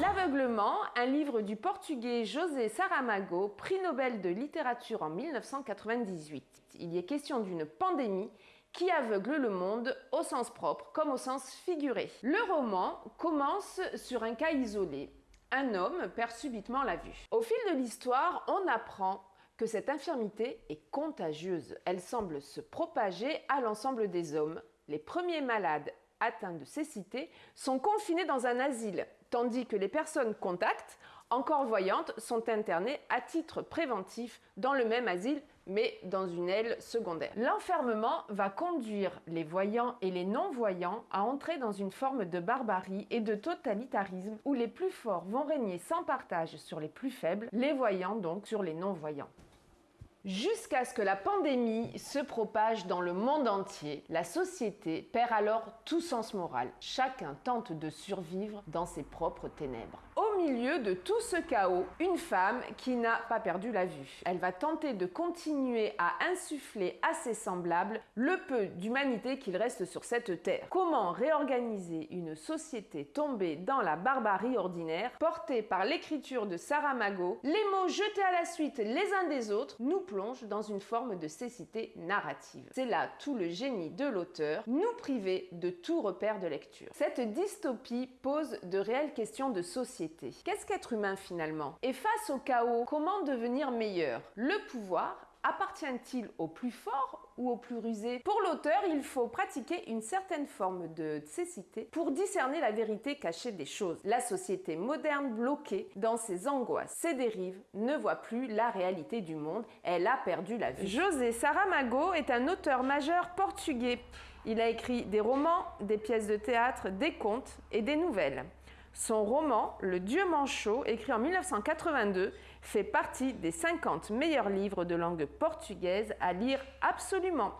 L'aveuglement, un livre du portugais José Saramago, prix Nobel de littérature en 1998. Il est question d'une pandémie qui aveugle le monde au sens propre comme au sens figuré. Le roman commence sur un cas isolé. Un homme perd subitement la vue. Au fil de l'histoire, on apprend que cette infirmité est contagieuse. Elle semble se propager à l'ensemble des hommes. Les premiers malades atteints de cécité sont confinés dans un asile, tandis que les personnes contacts, encore voyantes, sont internées à titre préventif dans le même asile mais dans une aile secondaire. L'enfermement va conduire les voyants et les non-voyants à entrer dans une forme de barbarie et de totalitarisme où les plus forts vont régner sans partage sur les plus faibles, les voyants donc sur les non-voyants. Jusqu'à ce que la pandémie se propage dans le monde entier, la société perd alors tout sens moral. Chacun tente de survivre dans ses propres ténèbres. Milieu de tout ce chaos, une femme qui n'a pas perdu la vue. Elle va tenter de continuer à insuffler à ses semblables le peu d'humanité qu'il reste sur cette terre. Comment réorganiser une société tombée dans la barbarie ordinaire, portée par l'écriture de Saramago, les mots jetés à la suite les uns des autres nous plonge dans une forme de cécité narrative. C'est là tout le génie de l'auteur, nous priver de tout repère de lecture. Cette dystopie pose de réelles questions de société. Qu'est-ce qu'être humain finalement? Et face au chaos, comment devenir meilleur? Le pouvoir appartient-il au plus fort ou au plus rusé? Pour l'auteur, il faut pratiquer une certaine forme de cécité pour discerner la vérité cachée des choses. La société moderne bloquée dans ses angoisses, ses dérives, ne voit plus la réalité du monde, elle a perdu la vue. José Saramago est un auteur majeur portugais. Il a écrit des romans, des pièces de théâtre, des contes et des nouvelles. Son roman, Le Dieu manchot, écrit en 1982, fait partie des 50 meilleurs livres de langue portugaise à lire absolument.